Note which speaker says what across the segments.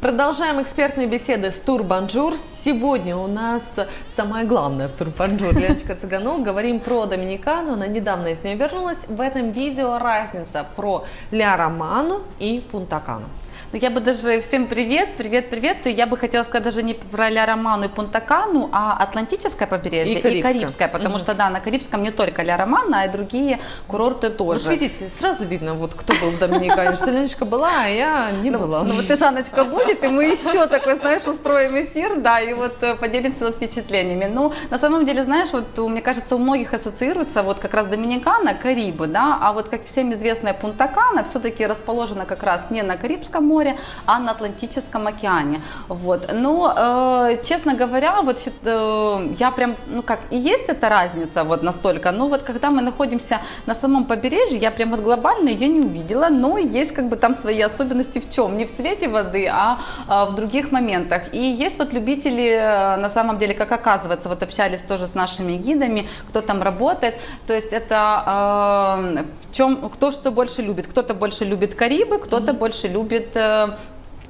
Speaker 1: Продолжаем экспертные беседы с Турбанжур. Сегодня у нас самое главное в Турбанжур. Леночка Цыганок. Говорим про Доминикану. Она недавно из нее вернулась. В этом видео разница про Ля Роману и Пунтакану.
Speaker 2: Ну, я бы даже всем привет, привет, привет. И я бы хотела сказать даже не про Ля Роману и Пунтакану, а Атлантическое побережье и Карибское, и Карибское потому угу. что да, на Карибском не только Ля Романа, а и другие курорты тоже.
Speaker 1: Вот видите, сразу видно, вот кто был в Доминикане, что Леночка была, а я не
Speaker 2: ну,
Speaker 1: была.
Speaker 2: Ну вот и Жанночка будет, и мы еще такой, знаешь, устроим эфир, да, и вот э, поделимся впечатлениями. Ну, на самом деле, знаешь, вот мне кажется, у многих ассоциируется вот как раз Доминикана, Карибы, да, а вот как всем известная Пунтакана все-таки расположена как раз не на Карибском море, море, а на Атлантическом океане. Вот. Но, э, честно говоря, вот э, я прям, ну как, и есть эта разница вот настолько, но вот когда мы находимся на самом побережье, я прям вот глобально ее не увидела, но есть как бы там свои особенности в чем? Не в цвете воды, а, а в других моментах. И есть вот любители, э, на самом деле, как оказывается, вот общались тоже с нашими гидами, кто там работает, то есть это э, в чем, кто что больше любит, кто-то больше любит Карибы, кто-то mm-hmm. больше любит э,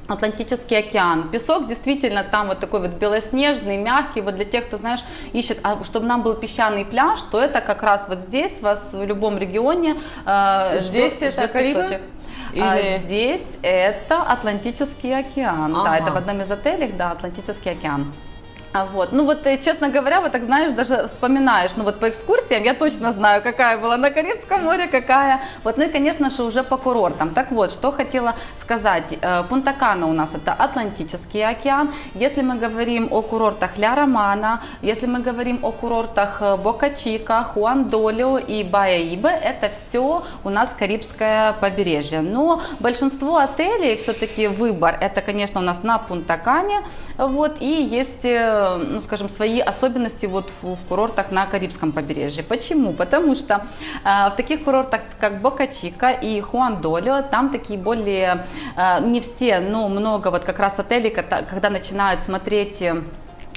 Speaker 2: Атлантический океан. Песок действительно там вот такой вот белоснежный, мягкий. Вот для тех, кто, знаешь, ищет, а чтобы нам был песчаный пляж, то это как раз вот здесь, вас в любом регионе
Speaker 1: э, здесь ждет, это песочек.
Speaker 2: Или... А здесь это Атлантический океан. Ага. Да, это в одном из отелей, да, Атлантический океан. А вот, ну вот, э, честно говоря, вот так знаешь, даже вспоминаешь, ну вот по экскурсиям я точно знаю, какая была на Карибском море, какая, вот, ну и, конечно же, уже по курортам. Так вот, что хотела сказать, э, Пунта-Кана у нас это Атлантический океан, если мы говорим о курортах Ля Романа, если мы говорим о курортах э, Бока-Чика, Хуан-Долио и Бая-Ибе, это все у нас Карибское побережье. Но большинство отелей, все-таки выбор, это, конечно, у нас на Пунта-Кане, вот, и есть ну, скажем, свои особенности вот в, в курортах на Карибском побережье. Почему? Потому что э, в таких курортах, как Бока-Чика и Хуандолио, там такие более, э, не все, но много вот как раз отелей, когда, начинают смотреть Э,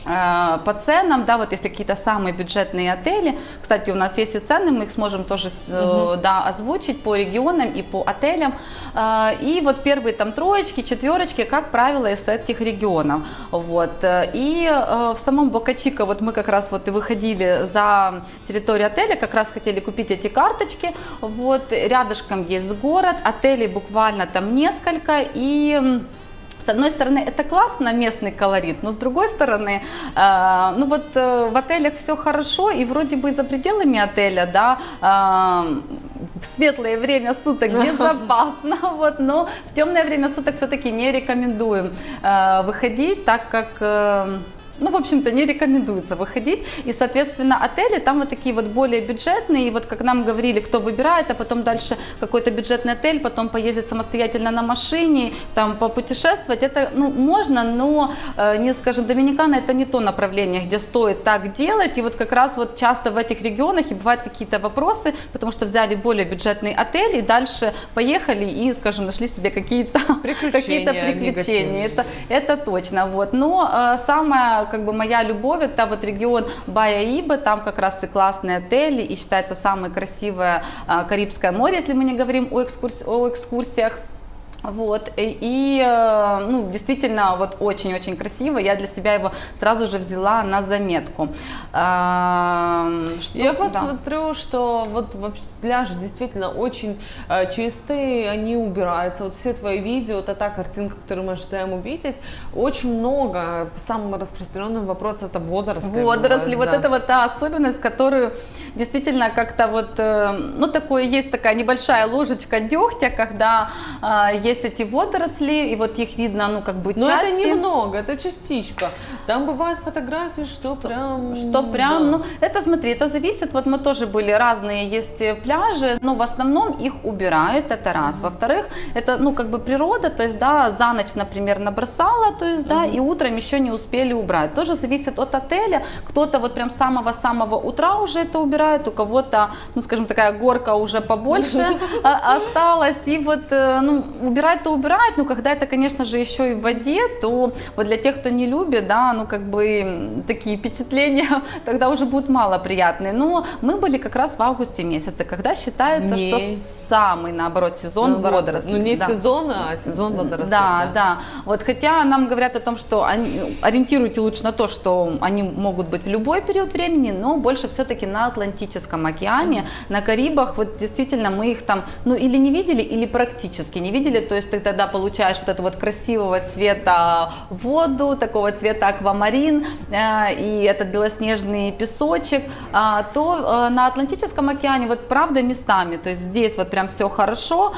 Speaker 2: по ценам, да, вот если какие-то самые бюджетные отели, кстати, у нас есть и цены, мы их сможем тоже угу. да, озвучить по регионам и по отелям. Э, и вот первые там троечки, четверочки, как правило, из этих регионов. Вот. И в самом Бокачика вот мы как раз вот и выходили за территорию отеля, как раз хотели купить эти карточки. Вот. Рядышком есть город, отелей буквально там несколько. И с одной стороны, это классно, местный колорит, но с другой стороны, э, ну вот э, в отелях все хорошо, и вроде бы за пределами отеля, да, э, в светлое время суток безопасно, вот, но в темное время суток все-таки не рекомендуем э, выходить, так как... Э, ну, в общем-то, не рекомендуется выходить. И, соответственно, отели там вот такие вот более бюджетные. И вот как нам говорили, кто выбирает, а потом дальше какой-то бюджетный отель, потом поездить самостоятельно на машине, там попутешествовать, это, ну, можно, но, э, не, скажем, Доминикана это не то направление, где стоит так делать. И вот как раз вот часто в этих регионах и бывают какие-то вопросы, потому что взяли более бюджетный отель и дальше поехали и, скажем, нашли себе какие-то приключения. Какие приключения. Это, это точно. Вот. Но э, самое как бы моя любовь, это вот регион Бая-Иба, там как раз и классные отели, и считается самое красивое а, Карибское море, если мы не говорим о, экскурс... о экскурсиях. Вот, и, э, ну, действительно, вот очень-очень красиво, я для себя его сразу же взяла на заметку.
Speaker 1: Что, я да. смотрю, что вот пляжи действительно очень э, чистые, они убираются, вот все твои видео, это та картинка, которую мы ожидаем увидеть, очень много, самый распространенный вопрос это водоросли.
Speaker 2: Водоросли, бывает, вот да. это вот та особенность, которую действительно как-то вот, э, ну, такое есть такая небольшая ложечка дегтя, когда есть есть эти водоросли, и вот их видно, ну, как бы
Speaker 1: Но части. это немного, это частичка. Там бывают фотографии, что, что прям...
Speaker 2: Что прям, да. ну, это, смотри, это зависит, вот мы тоже были, разные есть пляжи, но в основном их убирают, это раз. Во-вторых, это, ну, как бы природа, то есть, да, за ночь, например, набросала, то есть, да, и утром еще не успели убрать. Тоже зависит от отеля, кто-то вот прям самого-самого утра уже это убирает, у кого-то, ну, скажем, такая горка уже побольше осталась, и вот, э, ну, убирать убирать, то убирать, но когда это, конечно же, еще и в воде, то вот для тех, кто не любит, да, ну как бы такие впечатления тогда уже будут мало приятные. Но мы были как раз в августе месяце, когда считается, не. что самый, наоборот, сезон водорослей.
Speaker 1: Ну не да. сезон, а сезон водорослей.
Speaker 2: Да, да, да. Вот хотя нам говорят о том, что они, ориентируйте лучше на то, что они могут быть в любой период времени, но больше все-таки на Атлантическом океане, mm-hmm. на Карибах, вот действительно мы их там, ну или не видели, или практически не видели, то есть ты тогда получаешь вот это вот красивого цвета воду, такого цвета аквамарин э, и этот белоснежный песочек, э, то э, на Атлантическом океане вот правда местами, то есть здесь вот прям все хорошо,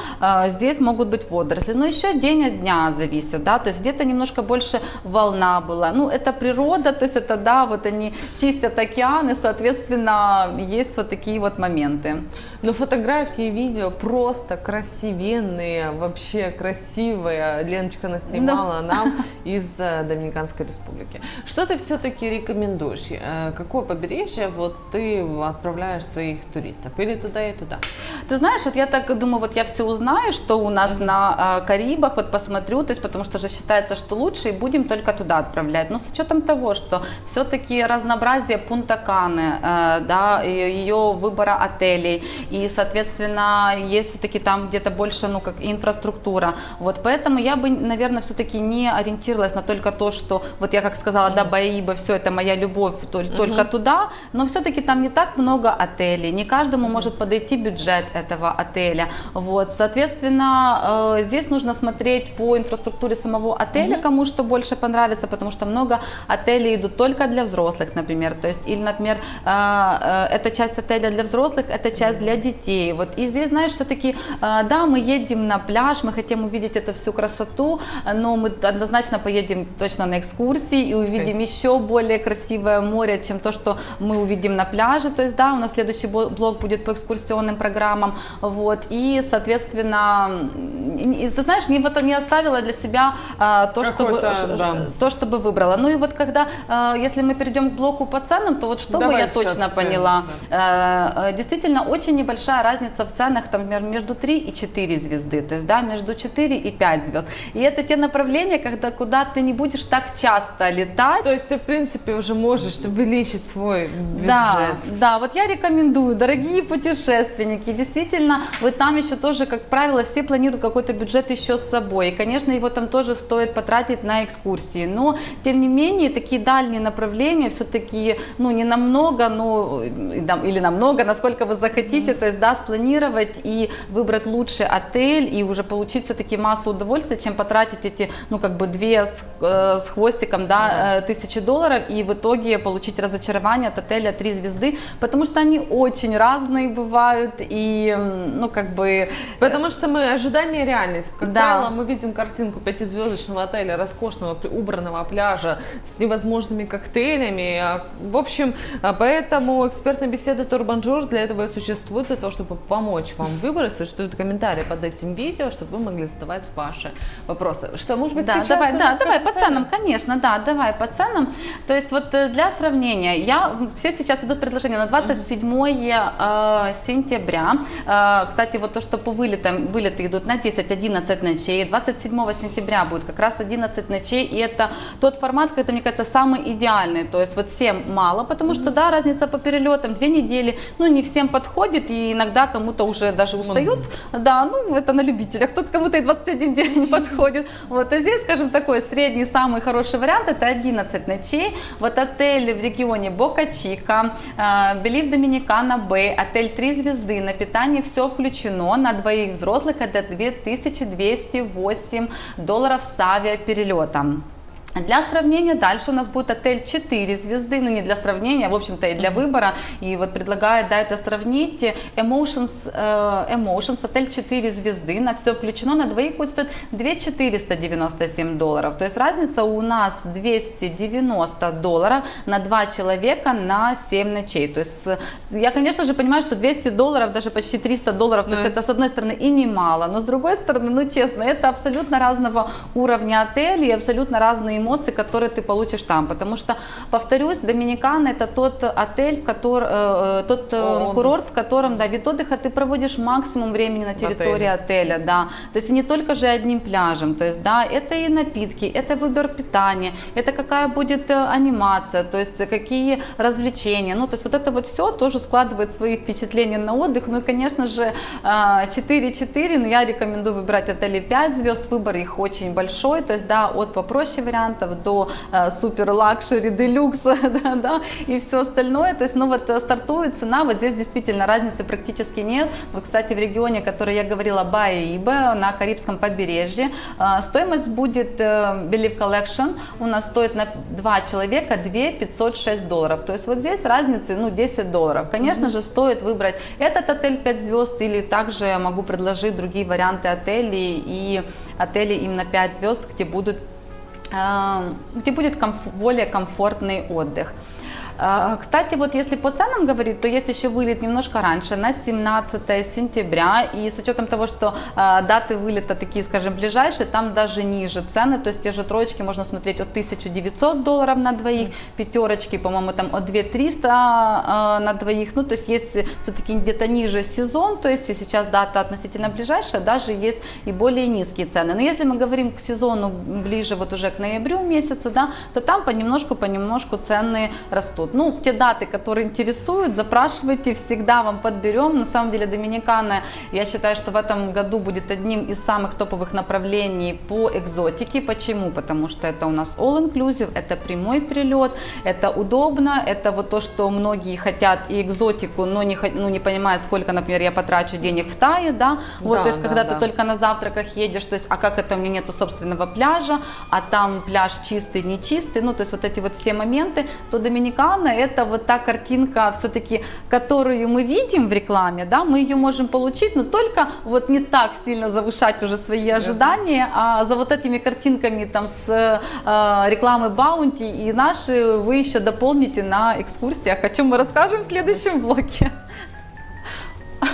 Speaker 2: здесь могут быть водоросли, но еще день от дня зависит, да, то есть где-то немножко больше волна была, ну это природа, то есть это да, вот они чистят океаны, соответственно, есть вот такие вот моменты.
Speaker 1: Но фотографии и видео просто красивенные, вообще красивые. Леночка наснимала да. нам из э, Доминиканской Республики. Что ты все-таки рекомендуешь? Э, какое побережье вот ты отправляешь своих туристов? Или туда и туда?
Speaker 2: Ты знаешь, вот я так думаю, вот я все узнаю, что у нас mm-hmm. на э, Карибах, вот посмотрю, то есть потому что же считается, что лучше, и будем только туда отправлять. Но с учетом того, что все-таки разнообразие Пунта-Каны, да, ее выбора отелей, и, соответственно, есть все-таки там где-то больше, ну, как инфраструктура. Вот поэтому я бы, наверное, все-таки не ориентировалась на только то, что, вот я как сказала, да, Баиба, все это моя любовь только, только туда, но все-таки там не так много отелей, не каждому может подойти бюджет этого отеля. Вот, соответственно, э, здесь нужно смотреть по инфраструктуре самого отеля, кому что больше понравится, потому что много отелей идут только для взрослых, например, то есть, или, например, э, э, эта часть отеля для взрослых, эта часть для детей. Вот. И здесь, знаешь, все-таки, э, да, мы едем на пляж, мы хотим увидеть эту всю красоту, но мы однозначно поедем точно на экскурсии и увидим okay. еще более красивое море, чем то, что мы увидим на пляже. То есть, да, у нас следующий блок будет по экскурсионным программам. Вот. И, соответственно, и, ты знаешь, не, вот, не оставила для себя а, то, чтобы, да. то, чтобы выбрала. Ну и вот когда, а, если мы перейдем к блоку по ценам, то вот что Давай бы я точно поняла. Да. А, действительно, очень небольшая разница в ценах, там, например, между 3 и 4 звезды, то есть, да, между 4 и 5 звезд. И это те направления, когда куда ты не будешь так часто летать.
Speaker 1: То есть ты, в принципе, уже можешь увеличить свой бюджет.
Speaker 2: Да, да, вот я рекомендую, дорогие путешественники, действительно, вы там еще тоже, как правило, все планируют какой-то бюджет еще с собой. И, конечно, его там тоже стоит потратить на экскурсии. Но, тем не менее, такие дальние направления все-таки, ну, не намного, ну, или намного, насколько вы захотите, то есть, да, спланировать и выбрать лучший отель и уже получить все-таки массу удовольствия, чем потратить эти, ну, как бы две с, э, с хвостиком, да, э, тысячи долларов и в итоге получить разочарование от отеля три звезды, потому что они очень разные бывают и, ну, как бы...
Speaker 1: Потому что мы ожидание реальность. Как да. правило, мы видим картинку пятизвездочного отеля, роскошного, убранного пляжа с невозможными коктейлями. В общем, поэтому экспертная беседа Турбанжур для этого и существует для того, чтобы помочь вам выбрать. Существуют комментарии под этим видео, чтобы вы могли задавать ваши вопросы. Что, может быть,
Speaker 2: да,
Speaker 1: сейчас
Speaker 2: давай, да, давай по ценам, конечно, да, давай по ценам. То есть вот э, для сравнения, я, все сейчас идут предложения на 27 mm-hmm. э, сентября. Э, кстати, вот то, что по вылетам, вылеты идут на 10-11 ночей. 27 сентября будет как раз 11 ночей, и это тот формат, который, мне кажется, самый идеальный. То есть вот всем мало, потому что, да, разница по перелетам, две недели, ну, не всем подходит, и иногда кому-то уже даже устают, да, ну это на любителях, тут кому-то и 21 день не подходит. Вот, а здесь, скажем, такой средний, самый хороший вариант, это 11 ночей. Вот отель в регионе Бока Чика, э, Белив Доминикана Бэй, отель 3 звезды, на питание все включено, на двоих взрослых это 2208 долларов с авиаперелетом. Для сравнения дальше у нас будет отель 4 звезды, ну не для сравнения, в общем-то и для выбора. И вот предлагаю, да, это сравнить. Emotions, э, Emotions, отель 4 звезды, на все включено, на двоих будет стоить 2497 долларов. То есть разница у нас 290 долларов на 2 человека на 7 ночей. То есть я, конечно же, понимаю, что 200 долларов, даже почти 300 долларов, то есть это с одной стороны и немало, но с другой стороны, ну честно, это абсолютно разного уровня отели, абсолютно разные эмоций, которые ты получишь там. Потому что, повторюсь, Доминикана это тот отель, в который, э, тот э, курорт, в котором, да, вид отдыха ты проводишь максимум времени на территории отеля. отеля, да. То есть не только же одним пляжем, то есть, да, это и напитки, это выбор питания, это какая будет анимация, то есть какие развлечения, ну, то есть вот это вот все тоже складывает свои впечатления на отдых, ну и, конечно же, 4-4, но я рекомендую выбирать отели 5 звезд, выбор их очень большой, то есть, да, от попроще вариантов до э, супер luxury, делюкса, да, да, и все остальное, то есть, ну вот э, стартует цена, вот здесь действительно разницы практически нет, вот, кстати, в регионе, который я говорила, Байяибе, на Карибском побережье, э, стоимость будет Believe Collection, у нас стоит на 2 человека 2 506 долларов, то есть вот здесь разницы, ну, 10 долларов, конечно mm-hmm. же, стоит выбрать этот отель 5 звезд или также могу предложить другие варианты отелей и отели именно 5 звезд, где будут где будет комф более комфортный отдых. А, кстати, вот если по ценам говорить, то есть еще вылет немножко раньше, на 17 сентября. И с учетом того, что а, даты вылета такие, скажем, ближайшие, там даже ниже цены. То есть те же троечки можно смотреть от 1900 долларов на двоих, пятерочки, по-моему, там от 2300 а, на двоих. Ну, то есть есть все-таки где-то ниже сезон, то есть и сейчас дата относительно ближайшая, даже есть и более низкие цены. Но если мы говорим к сезону ближе вот уже к ноябрю месяцу, да, то там понемножку-понемножку цены растут тут. Ну, те даты, которые интересуют, запрашивайте, всегда вам подберем. На самом деле Доминикана, я считаю, что в этом году будет одним из самых топовых направлений по экзотике. Почему? Потому что это у нас all-inclusive, это прямой прилет, это удобно, это вот то, что многие хотят и экзотику, но не, ну, не понимая, сколько, например, я потрачу денег в Тае, да, вот, да, то есть, да, когда да. ты только на завтраках едешь, то есть, а как это, у меня нету собственного пляжа, а там пляж чистый, не чистый, ну, то есть, вот эти вот все моменты, то Доминикана рекламно, это вот та картинка все-таки, которую мы видим в рекламе, да, мы ее можем получить, но только вот не так сильно завышать уже свои ожидания, а за вот этими картинками там с э, рекламы Баунти и наши вы еще дополните на экскурсиях, о чем мы расскажем в следующем блоке.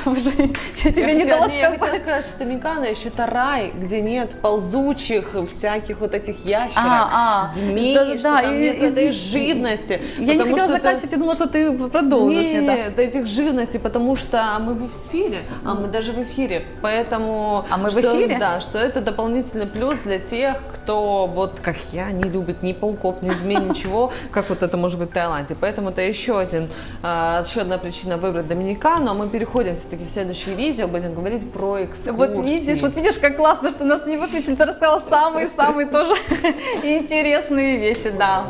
Speaker 1: Уже я тебе я не хотела, дала не, сказать. Я хотела сказать, что Доминикана еще это рай, где нет ползучих всяких вот этих ящерок, а, а. змей, да, что да, там и, нет и, этой и, живности.
Speaker 2: Я не хотела заканчивать, это... я думала, что ты продолжишь.
Speaker 1: Нет, нет да. этих живностей, потому что мы в эфире, а мы даже в эфире, поэтому...
Speaker 2: А мы что, в эфире?
Speaker 1: Да, что это дополнительный плюс для тех, кто вот как я не любит ни пауков, ни змей, ничего, как вот это может быть в Таиланде. Поэтому это еще один, а, еще одна причина выбрать Доминикану, а мы переходим все-таки в следующее видео, будем говорить про экскурсии.
Speaker 2: Вот видишь, вот видишь, как классно, что нас не выключили, ты рассказала самые-самые тоже интересные вещи, да.